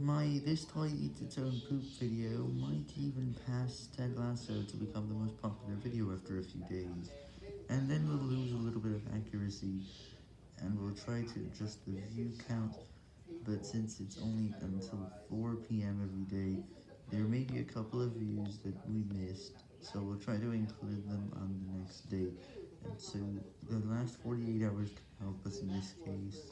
My This Toy Eats Its Own Poop video? Might even pass Ted Lasso to become the most popular video after a few days, and then we'll lose a little bit of accuracy, and we'll try to adjust the view count, but since it's only until 4pm every day, there may be a couple of views that we missed, so we'll try to include them on the next day, and so the last 48 hours can help us in this case.